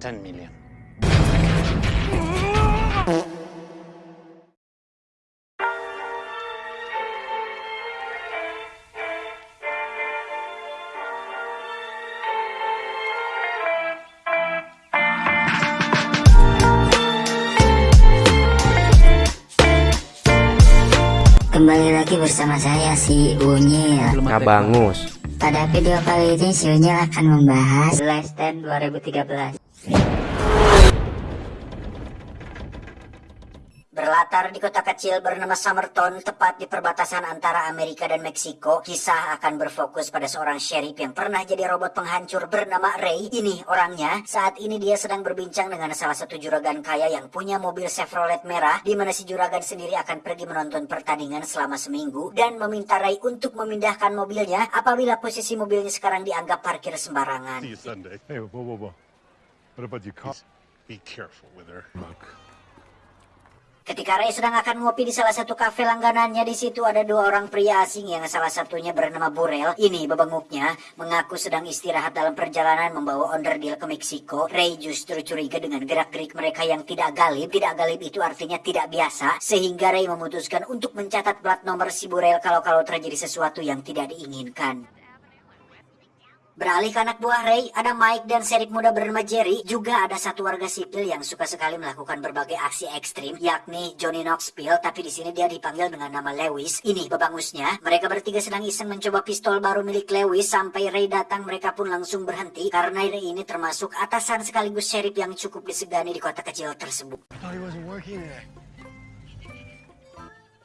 10 million. Kembali lagi bersama saya si Unyil Kabangus. Pada video kali ini si Unyil akan membahas Last Stand 2013 Berlatar di kota kecil bernama Summerton, tepat di perbatasan antara Amerika dan Meksiko, kisah akan berfokus pada seorang sheriff yang pernah jadi robot penghancur bernama Ray. Ini orangnya, saat ini dia sedang berbincang dengan salah satu juragan kaya yang punya mobil Chevrolet merah, di mana si juragan sendiri akan pergi menonton pertandingan selama seminggu, dan meminta Ray untuk memindahkan mobilnya apabila posisi mobilnya sekarang dianggap parkir sembarangan. See you Sunday. Hey, whoa, whoa, whoa. What about your car? Be careful with her. Look. Ketika Ray sedang akan ngopi di salah satu kafe langganannya, di situ ada dua orang pria asing yang salah satunya bernama Burel. Ini bebenguknya mengaku sedang istirahat dalam perjalanan membawa onderdil ke Meksiko. Ray justru curiga dengan gerak-gerik mereka yang tidak galib. Tidak galib itu artinya tidak biasa, sehingga Ray memutuskan untuk mencatat plat nomor si Burel kalau-kalau terjadi sesuatu yang tidak diinginkan. Beralih ke anak buah Ray, ada Mike dan serip muda bernama Jerry. Juga ada satu warga sipil yang suka sekali melakukan berbagai aksi ekstrim, yakni Johnny Knoxville, tapi di sini dia dipanggil dengan nama Lewis. Ini bebangusnya, mereka bertiga sedang iseng mencoba pistol baru milik Lewis sampai Ray datang mereka pun langsung berhenti karena Ray ini termasuk atasan sekaligus sheriff yang cukup disegani di kota kecil tersebut.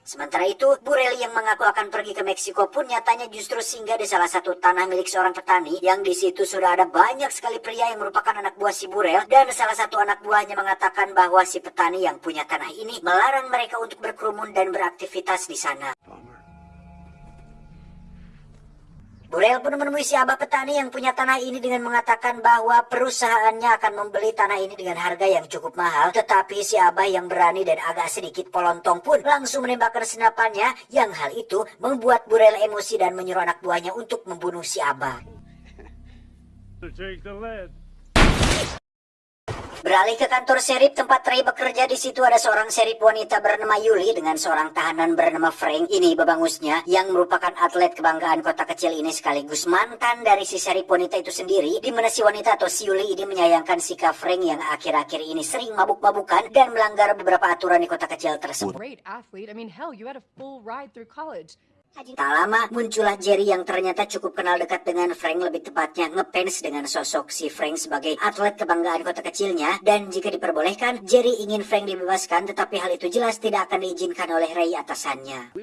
Sementara itu, Burel yang mengaku akan pergi ke Meksiko pun nyatanya justru singgah di salah satu tanah milik seorang petani yang di situ sudah ada banyak sekali pria yang merupakan anak buah si Burel dan salah satu anak buahnya mengatakan bahwa si petani yang punya tanah ini melarang mereka untuk berkerumun dan beraktivitas di sana. Burel pun menemui si abah petani yang punya tanah ini dengan mengatakan bahwa perusahaannya akan membeli tanah ini dengan harga yang cukup mahal. Tetapi si abah yang berani dan agak sedikit polontong pun langsung menembakkan senapannya yang hal itu membuat Burel emosi dan menyuruh anak buahnya untuk membunuh si abah. Beralih ke kantor serip tempat Ray bekerja di situ ada seorang serip wanita bernama Yuli dengan seorang tahanan bernama Frank. Ini babangusnya yang merupakan atlet kebanggaan kota kecil ini sekaligus mantan dari si serip wanita itu sendiri. Di mana si wanita atau si Yuli ini menyayangkan sikap Frank yang akhir-akhir ini sering mabuk-mabukan dan melanggar beberapa aturan di kota kecil tersebut. great athlete. I mean, hell, you had a full ride through college. Tak lama muncullah Jerry yang ternyata cukup kenal dekat dengan Frank lebih tepatnya ngefans dengan sosok si Frank sebagai atlet kebanggaan kota kecilnya dan jika diperbolehkan Jerry ingin Frank dibebaskan tetapi hal itu jelas tidak akan diizinkan oleh Ray atasannya.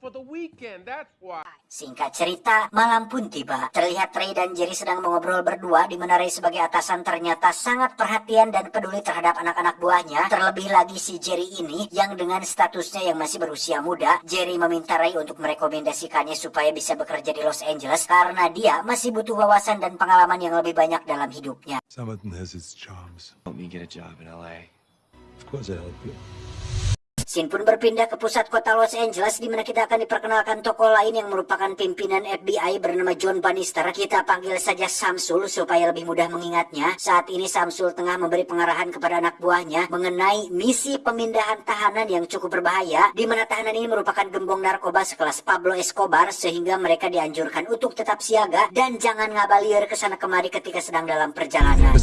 For the weekend, that's why. Singkat cerita, malam pun tiba. Terlihat Ray dan Jerry sedang mengobrol berdua di mana Ray sebagai atasan ternyata sangat perhatian dan peduli terhadap anak-anak buahnya. Terlebih lagi si Jerry ini yang dengan statusnya yang masih berusia muda, Jerry meminta Ray untuk merekomendasikannya supaya bisa bekerja di Los Angeles karena dia masih butuh wawasan dan pengalaman yang lebih banyak dalam hidupnya. Somerton has its charms. Help me get a job in LA. Of course I help you. Sin pun berpindah ke pusat kota Los Angeles di mana kita akan diperkenalkan tokoh lain yang merupakan pimpinan FBI bernama John Bannister. Kita panggil saja Samsul supaya lebih mudah mengingatnya. Saat ini Samsul tengah memberi pengarahan kepada anak buahnya mengenai misi pemindahan tahanan yang cukup berbahaya di mana tahanan ini merupakan gembong narkoba sekelas Pablo Escobar sehingga mereka dianjurkan untuk tetap siaga dan jangan ngabalir ke sana kemari ketika sedang dalam perjalanan.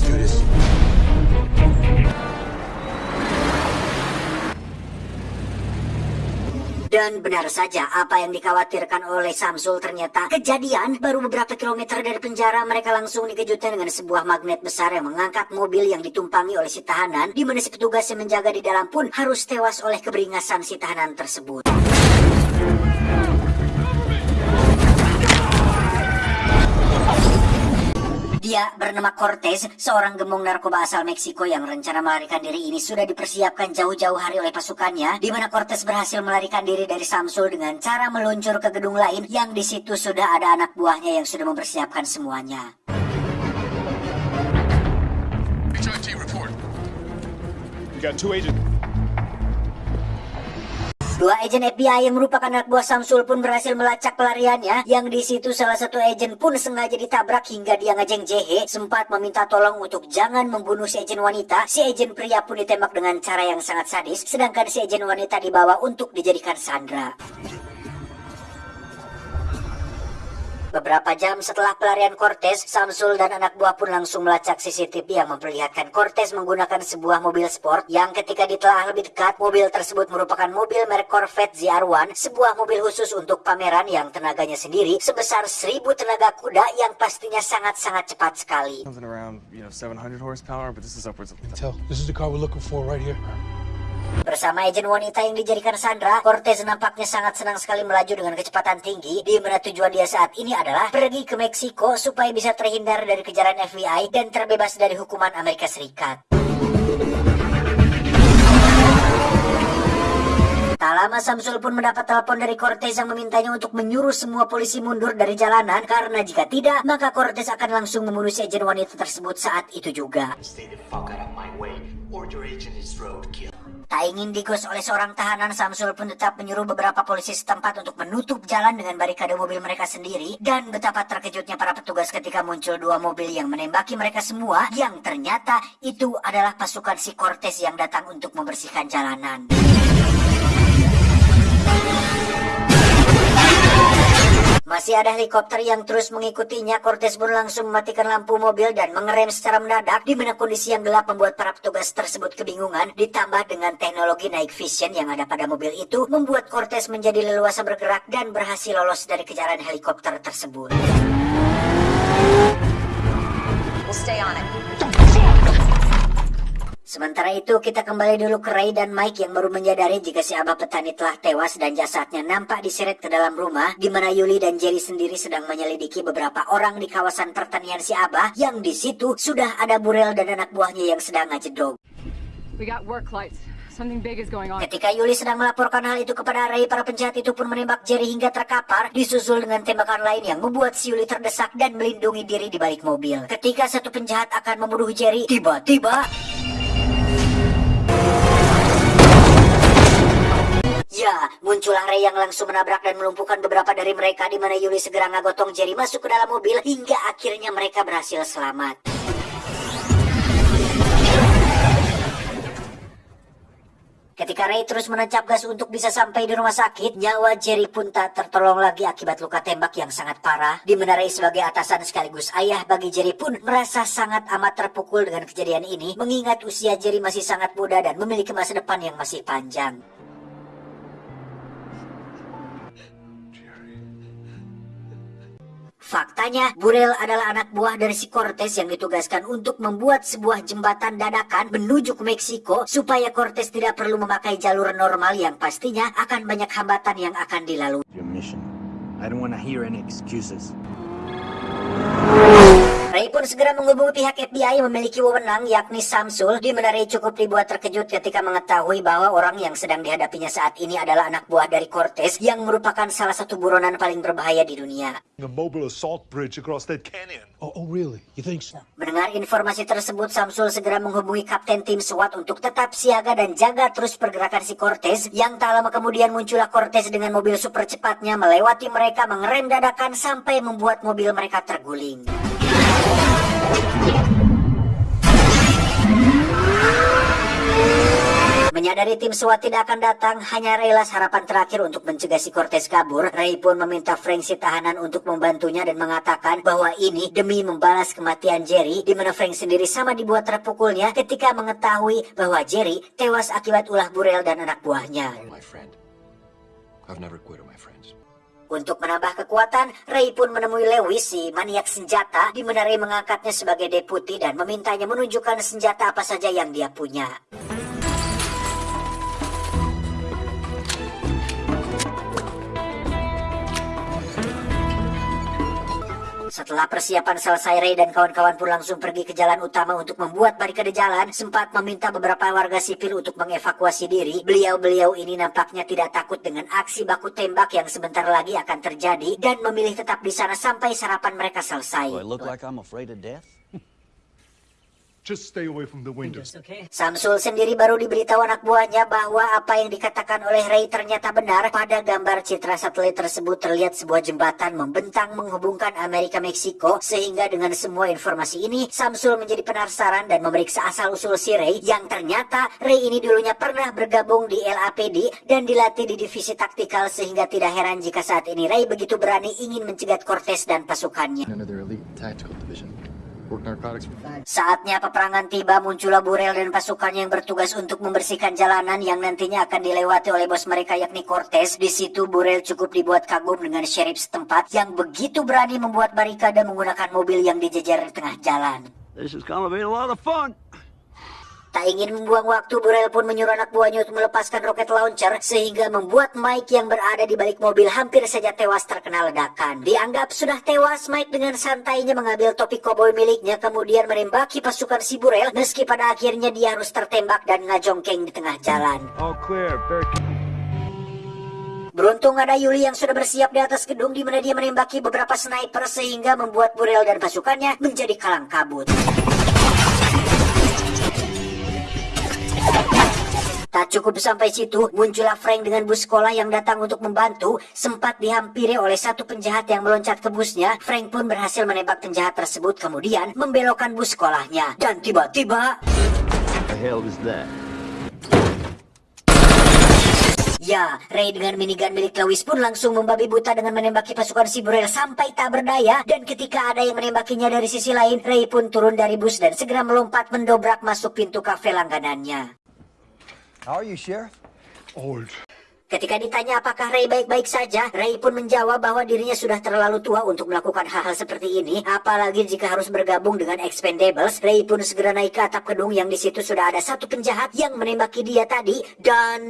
Dan benar saja apa yang dikhawatirkan oleh Samsul ternyata kejadian baru beberapa kilometer dari penjara mereka langsung dikejutkan dengan sebuah magnet besar yang mengangkat mobil yang ditumpangi oleh si tahanan di mana si petugas yang menjaga di dalam pun harus tewas oleh keberingasan si tahanan tersebut. Dia bernama Cortez, seorang gembong narkoba asal Meksiko yang rencana melarikan diri ini sudah dipersiapkan jauh-jauh hari oleh pasukannya, di mana Cortez berhasil melarikan diri dari Samsul dengan cara meluncur ke gedung lain yang di situ sudah ada anak buahnya yang sudah mempersiapkan semuanya. We got two agents. Dua agen FBI yang merupakan anak buah Samsul pun berhasil melacak pelariannya, yang di situ salah satu agen pun sengaja ditabrak hingga dia ngejeng jehe, sempat meminta tolong untuk jangan membunuh si agen wanita. Si agen pria pun ditembak dengan cara yang sangat sadis, sedangkan si agen wanita dibawa untuk dijadikan sandra. Beberapa jam setelah pelarian Cortez, Samsul dan anak buah pun langsung melacak CCTV yang memperlihatkan Cortez menggunakan sebuah mobil sport yang ketika ditelaah lebih dekat, mobil tersebut merupakan mobil merek Corvette ZR1, sebuah mobil khusus untuk pameran yang tenaganya sendiri sebesar 1000 tenaga kuda yang pastinya sangat-sangat cepat sekali. Something around, you know, 700 horsepower, but this is upwards of. This is the car we're looking for right here. Bersama agen wanita yang dijadikan Sandra, Cortez nampaknya sangat senang sekali melaju dengan kecepatan tinggi, di mana tujuan dia saat ini adalah pergi ke Meksiko supaya bisa terhindar dari kejaran FBI dan terbebas dari hukuman Amerika Serikat. Tak lama Samsul pun mendapat telepon dari Cortez yang memintanya untuk menyuruh semua polisi mundur dari jalanan karena jika tidak, maka Cortez akan langsung membunuh si agen wanita tersebut saat itu juga. Stay the fuck out of my way, or your agent is roadkill. Tak ingin digos oleh seorang tahanan, Samsul pun tetap menyuruh beberapa polisi setempat untuk menutup jalan dengan barikade mobil mereka sendiri. Dan betapa terkejutnya para petugas ketika muncul dua mobil yang menembaki mereka semua, yang ternyata itu adalah pasukan si Cortez yang datang untuk membersihkan jalanan. Masih ada helikopter yang terus mengikutinya. Cortez pun langsung mematikan lampu mobil dan mengerem secara mendadak di mana kondisi yang gelap membuat para petugas tersebut kebingungan. Ditambah dengan teknologi night vision yang ada pada mobil itu membuat Cortez menjadi leluasa bergerak dan berhasil lolos dari kejaran helikopter tersebut. We'll stay on it. Sementara itu kita kembali dulu ke Ray dan Mike yang baru menyadari jika si abah petani telah tewas dan jasadnya nampak diseret ke dalam rumah di mana Yuli dan Jerry sendiri sedang menyelidiki beberapa orang di kawasan pertanian si abah yang di situ sudah ada Burel dan anak buahnya yang sedang ngajedog. We got work lights. Something big is going on. Ketika Yuli sedang melaporkan hal itu kepada Ray, para penjahat itu pun menembak Jerry hingga terkapar, disusul dengan tembakan lain yang membuat si Yuli terdesak dan melindungi diri di balik mobil. Ketika satu penjahat akan membunuh Jerry, tiba-tiba Ya, muncullah Ray yang langsung menabrak dan melumpuhkan beberapa dari mereka di mana Yuli segera ngagotong Jerry masuk ke dalam mobil hingga akhirnya mereka berhasil selamat. Ketika Ray terus menancap gas untuk bisa sampai di rumah sakit, nyawa Jerry pun tak tertolong lagi akibat luka tembak yang sangat parah. Di mana Ray sebagai atasan sekaligus ayah bagi Jerry pun merasa sangat amat terpukul dengan kejadian ini, mengingat usia Jerry masih sangat muda dan memiliki masa depan yang masih panjang. Faktanya, Burel adalah anak buah dari si Cortez yang ditugaskan untuk membuat sebuah jembatan dadakan menuju ke Meksiko supaya Cortez tidak perlu memakai jalur normal yang pastinya akan banyak hambatan yang akan dilalui. Ray pun segera menghubungi pihak FBI yang memiliki wewenang yakni Samsul di mana Ray cukup dibuat terkejut ketika mengetahui bahwa orang yang sedang dihadapinya saat ini adalah anak buah dari Cortez yang merupakan salah satu buronan paling berbahaya di dunia. A mobile assault bridge across that canyon. Oh, oh, really? You think so? Mendengar informasi tersebut, Samsul segera menghubungi Kapten Tim SWAT untuk tetap siaga dan jaga terus pergerakan si Cortez. Yang tak lama kemudian muncullah Cortez dengan mobil super cepatnya melewati mereka mengerem dadakan sampai membuat mobil mereka terguling. Menyadari tim SWAT tidak akan datang, hanya Reylas harapan terakhir untuk mencegah si Cortez kabur. Ray pun meminta Frank si tahanan untuk membantunya dan mengatakan bahwa ini demi membalas kematian Jerry, di mana Frank sendiri sama dibuat terpukulnya ketika mengetahui bahwa Jerry tewas akibat ulah Burel dan anak buahnya. My. Untuk menambah kekuatan, Ray pun menemui Lewis, si maniak senjata, di mana Ray mengangkatnya sebagai deputi dan memintanya menunjukkan senjata apa saja yang dia punya. Setelah persiapan selesai, Ray dan kawan-kawan pun langsung pergi ke jalan utama untuk membuat barikade jalan, sempat meminta beberapa warga sipil untuk mengevakuasi diri. Beliau-beliau ini nampaknya tidak takut dengan aksi baku tembak yang sebentar lagi akan terjadi dan memilih tetap di sana sampai sarapan mereka selesai. Do? Just stay away from the windows. Samsul sendiri baru diberitahu anak buahnya bahwa apa yang dikatakan oleh Ray ternyata benar. Pada gambar citra satelit tersebut terlihat sebuah jembatan membentang menghubungkan Amerika Meksiko sehingga dengan semua informasi ini Samsul menjadi penasaran dan memeriksa asal-usul si Ray yang ternyata Ray ini dulunya pernah bergabung di LAPD dan dilatih di divisi taktikal sehingga tidak heran jika saat ini Ray begitu berani ingin mencegat Cortez dan pasukannya. Under their elite tactical division. Saatnya peperangan tiba muncullah Burel dan pasukannya yang bertugas untuk membersihkan jalanan yang nantinya akan dilewati oleh bos mereka yakni Cortez. Di situ Burel cukup dibuat kagum dengan sheriff setempat yang begitu berani membuat barikade menggunakan mobil yang dijejer di tengah jalan. This is gonna be a lot of fun. Tak ingin membuang waktu, Burel pun menyuruh anak buahnya untuk melepaskan roket launcher sehingga membuat Mike yang berada di balik mobil hampir saja tewas terkena ledakan. Dianggap sudah tewas, Mike dengan santainya mengambil topi koboi miliknya kemudian menembaki pasukan si Burel meski pada akhirnya dia harus tertembak dan ngajongkeng di tengah jalan. All clear. Beruntung ada Yuli yang sudah bersiap di atas gedung di mana dia menembaki beberapa sniper sehingga membuat Burel dan pasukannya menjadi kalang kabut. Tak cukup sampai situ, muncullah Frank dengan bus sekolah yang datang untuk membantu. Sempat dihampiri oleh satu penjahat yang meloncat ke busnya. Frank pun berhasil menembak penjahat tersebut kemudian membelokkan bus sekolahnya. Dan tiba-tiba, ya, Ray dengan minigun milik Lewis pun langsung membabi buta dengan menembaki pasukan si Burel sampai tak berdaya. Dan ketika ada yang menembakinya dari sisi lain, Ray pun turun dari bus dan segera melompat mendobrak masuk pintu kafe langganannya. How are you, Sheriff? Old. Ketika ditanya apakah Ray baik-baik saja, Ray pun menjawab bahwa dirinya sudah terlalu tua untuk melakukan hal-hal seperti ini. Apalagi jika harus bergabung dengan Expendables, Ray pun segera naik ke atap gedung yang di situ sudah ada satu penjahat yang menembaki dia tadi dan...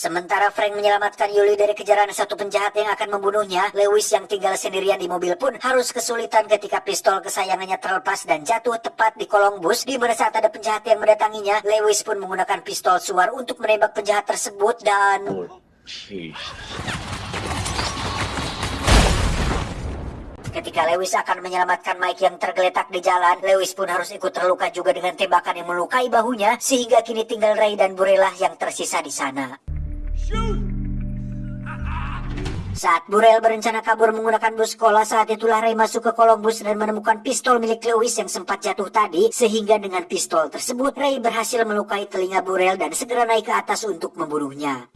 Sementara Frank menyelamatkan Yuli dari kejaran satu penjahat yang akan membunuhnya, Lewis yang tinggal sendirian di mobil pun harus kesulitan ketika pistol kesayangannya terlepas dan jatuh tepat di kolong bus. Di mana saat ada penjahat yang mendatanginya, Lewis pun menggunakan pistol suar untuk menembak penjahat tersebut dan... Ketika Lewis akan menyelamatkan Mike yang tergeletak di jalan, Lewis pun harus ikut terluka juga dengan tembakan yang melukai bahunya, sehingga kini tinggal Ray dan Burela yang tersisa di sana. Saat Burel berencana kabur menggunakan bus sekolah, saat itulah Ray masuk ke kolong bus dan menemukan pistol milik Lewis yang sempat jatuh tadi, sehingga dengan pistol tersebut Ray berhasil melukai telinga Burel dan segera naik ke atas untuk membunuhnya.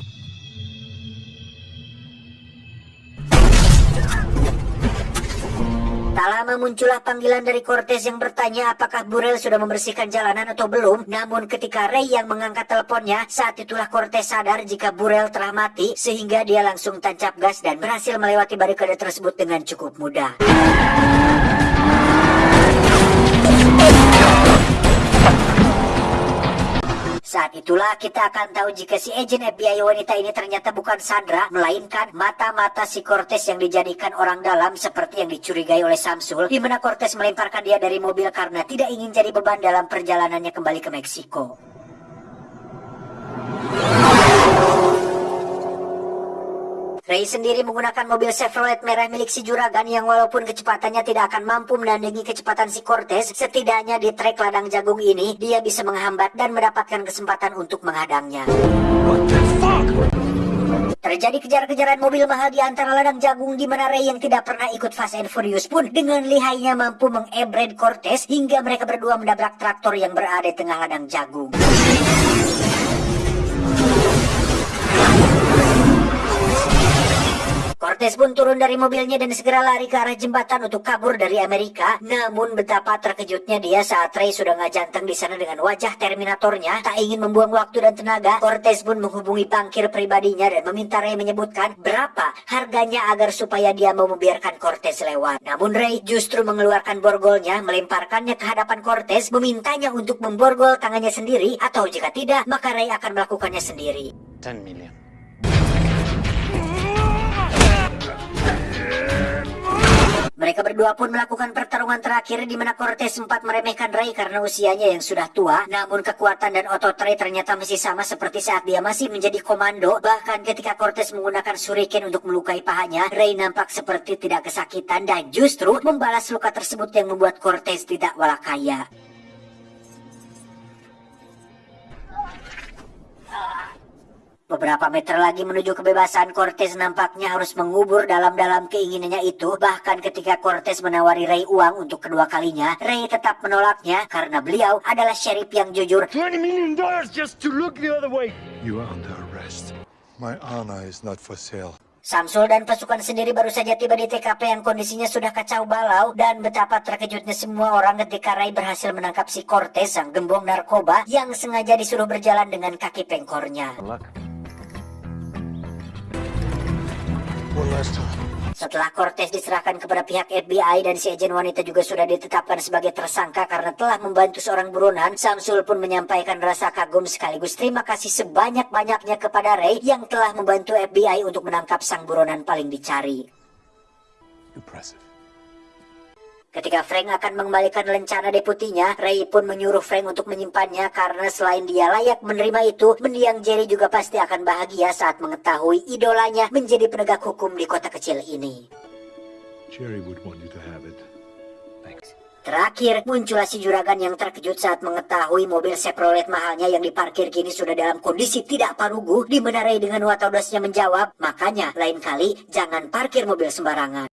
Tak lama muncullah panggilan dari Cortez yang bertanya apakah Burel sudah membersihkan jalanan atau belum. Namun ketika Ray yang mengangkat teleponnya, saat itulah Cortez sadar jika Burel telah mati sehingga dia langsung tancap gas dan berhasil melewati barikade tersebut dengan cukup mudah. Saat itulah kita akan tahu jika si agen FBI wanita ini ternyata bukan Sandra, melainkan mata-mata si Cortez yang dijadikan orang dalam seperti yang dicurigai oleh Samsul, di mana Cortez melemparkan dia dari mobil karena tidak ingin jadi beban dalam perjalanannya kembali ke Meksiko. Ray sendiri menggunakan mobil Chevrolet merah milik si Juragan yang walaupun kecepatannya tidak akan mampu menandingi kecepatan si Cortez, setidaknya di trek ladang jagung ini, dia bisa menghambat dan mendapatkan kesempatan untuk menghadangnya. Terjadi kejar-kejaran mobil mahal di antara ladang jagung di mana Ray yang tidak pernah ikut Fast and Furious pun dengan lihainya mampu mengebred Cortez hingga mereka berdua menabrak traktor yang berada di tengah ladang jagung. Cortez pun turun dari mobilnya dan segera lari ke arah jembatan untuk kabur dari Amerika. Namun betapa terkejutnya dia saat Ray sudah ngajanteng di sana dengan wajah Terminatornya. Tak ingin membuang waktu dan tenaga, Cortez pun menghubungi pangkir pribadinya dan meminta Ray menyebutkan berapa harganya agar supaya dia mau membiarkan Cortez lewat. Namun Ray justru mengeluarkan borgolnya, melemparkannya ke hadapan Cortez, memintanya untuk memborgol tangannya sendiri atau jika tidak, maka Ray akan melakukannya sendiri. 10 million. Mereka berdua pun melakukan pertarungan terakhir di mana Cortez sempat meremehkan Ray karena usianya yang sudah tua. Namun kekuatan dan otot Ray ternyata masih sama seperti saat dia masih menjadi komando. Bahkan ketika Cortez menggunakan shuriken untuk melukai pahanya, Ray nampak seperti tidak kesakitan dan justru membalas luka tersebut yang membuat Cortez tidak walakaya. Beberapa meter lagi menuju kebebasan, Cortez nampaknya harus mengubur dalam-dalam keinginannya itu. Bahkan ketika Cortez menawari Ray uang untuk kedua kalinya, Ray tetap menolaknya karena beliau adalah sheriff yang jujur. $20 million just to look the other way. You are under arrest. My honor is not for sale. Samsul dan pasukan sendiri baru saja tiba di TKP yang kondisinya sudah kacau balau dan betapa terkejutnya semua orang ketika Ray berhasil menangkap si Cortez sang gembong narkoba yang sengaja disuruh berjalan dengan kaki pengkornya. One Setelah Cortez diserahkan kepada pihak FBI dan si agen wanita juga sudah ditetapkan sebagai tersangka karena telah membantu seorang buronan, Samsul pun menyampaikan rasa kagum sekaligus terima kasih sebanyak-banyaknya kepada Ray yang telah membantu FBI untuk menangkap sang buronan paling dicari. Impressive. Ketika Frank akan mengembalikan lencana deputinya, Ray pun menyuruh Frank untuk menyimpannya karena selain dia layak menerima itu, mendiang Jerry juga pasti akan bahagia saat mengetahui idolanya menjadi penegak hukum di kota kecil ini. Jerry would want you to have it. Thanks. Terakhir, muncullah si juragan yang terkejut saat mengetahui mobil Chevrolet mahalnya yang diparkir kini sudah dalam kondisi tidak parugu, di mana Ray dengan watak menjawab, makanya lain kali jangan parkir mobil sembarangan.